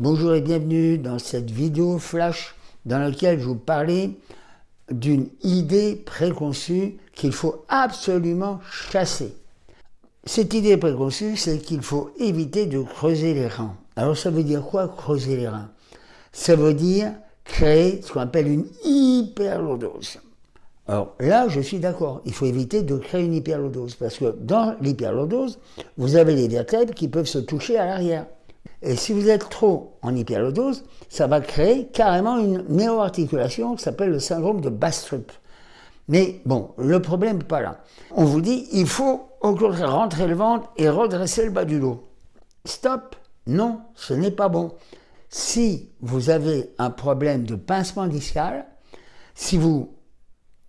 Bonjour et bienvenue dans cette vidéo flash dans laquelle je vous parlais d'une idée préconçue qu'il faut absolument chasser. Cette idée préconçue, c'est qu'il faut éviter de creuser les reins. Alors ça veut dire quoi creuser les reins Ça veut dire créer ce qu'on appelle une hyperlordose. Alors là, je suis d'accord, il faut éviter de créer une hyperlordose, parce que dans l'hyperlordose, vous avez les vertèbres qui peuvent se toucher à l'arrière. Et si vous êtes trop en hyperlordose, ça va créer carrément une néo-articulation qui s'appelle le syndrome de Bastrup. Mais bon, le problème n'est pas là. On vous dit, il faut au contraire rentrer le ventre et redresser le bas du dos. Stop Non, ce n'est pas bon. Si vous avez un problème de pincement discal, si vous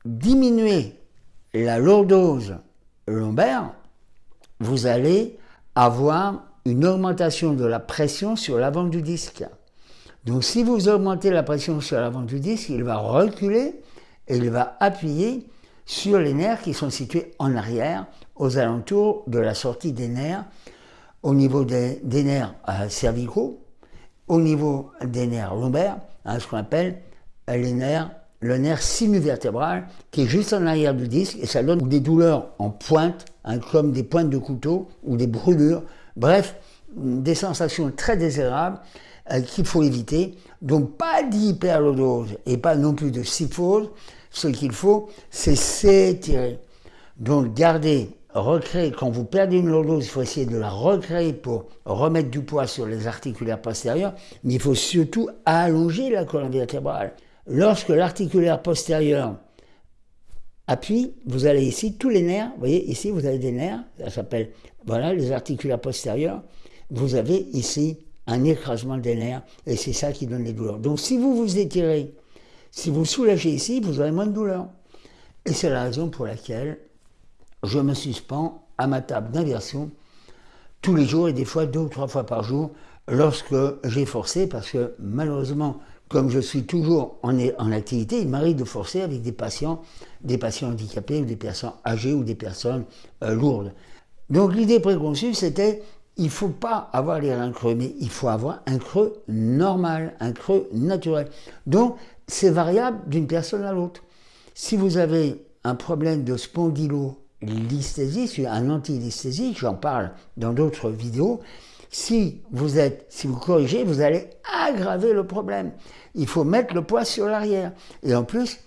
diminuez la lordose lombaire, vous allez avoir une augmentation de la pression sur l'avant du disque. Donc si vous augmentez la pression sur l'avant du disque, il va reculer et il va appuyer sur les nerfs qui sont situés en arrière, aux alentours de la sortie des nerfs, au niveau des, nerfs euh, cervicaux, au niveau des nerfs lombaires, hein, ce qu'on appelle les nerfs, le nerf sinuvertébral qui est juste en arrière du disque et ça donne des douleurs en pointe, hein, comme des pointes de couteau ou des brûlures Bref, des sensations très désirables euh, qu'il faut éviter. Donc pas d'hyperlordose et pas non plus de syphose. Ce qu'il faut, c'est s'étirer. Donc gardez, recréer, quand vous perdez une lordose, il faut essayer de la recréer pour remettre du poids sur les articulaires postérieurs, mais il faut surtout allonger la colonne vertébrale. Lorsque l'articulaire postérieur appuie, vous allez ici, tous les nerfs, vous voyez, ici vous avez des nerfs, ça s'appelle, voilà, les articulaires postérieurs, vous avez ici un écrasement des nerfs, et c'est ça qui donne les douleurs. Donc si vous vous étirez, si vous soulagez ici, vous aurez moins de douleurs. Et c'est la raison pour laquelle je me suspends à ma table d'inversion tous les jours et des fois deux ou trois fois par jour lorsque j'ai forcé, parce que malheureusement, comme je suis toujours en, activité, il m'arrive de forcer avec des patients, des patients handicapés ou des personnes âgées ou des personnes euh, lourdes. Donc l'idée préconçue, c'était il ne faut pas avoir les reins creux, mais il faut avoir un creux normal, un creux naturel. Donc c'est variable d'une personne à l'autre. Si vous avez un problème de spondylolisthésie, un antilisthésie, j'en parle dans d'autres vidéos, si vous êtes, si vous corrigez, vous allez aggraver le problème. Il faut mettre le poids sur l'arrière. Et en plus,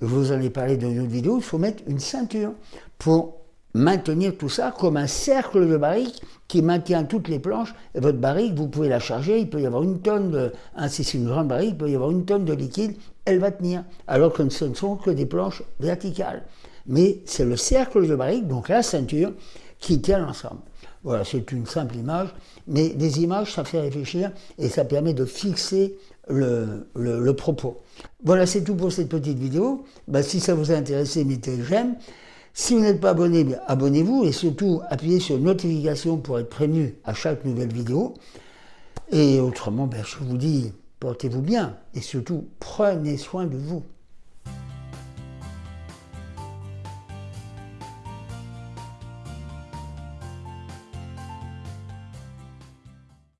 vous en ai parlé dans une autre vidéo, il faut mettre une ceinture pour maintenir tout ça comme un cercle de barrique qui maintient toutes les planches. Votre barrique, vous pouvez la charger, il peut y avoir une tonne de, hein, si c'est une grande barrique, il peut y avoir une tonne de liquide, elle va tenir. Alors que ce ne sont que des planches verticales. Mais c'est le cercle de barrique, donc la ceinture, qui tient l'ensemble. Voilà, c'est une simple image, mais des images, ça fait réfléchir et ça permet de fixer le, propos. Voilà, c'est tout pour cette petite vidéo. Bah, si ça vous a intéressé, mettez j'aime. Si vous n'êtes pas abonné, abonnez-vous et surtout appuyez sur notification pour être prévenu à chaque nouvelle vidéo. Et autrement, ben, je vous dis, portez-vous bien et surtout prenez soin de vous.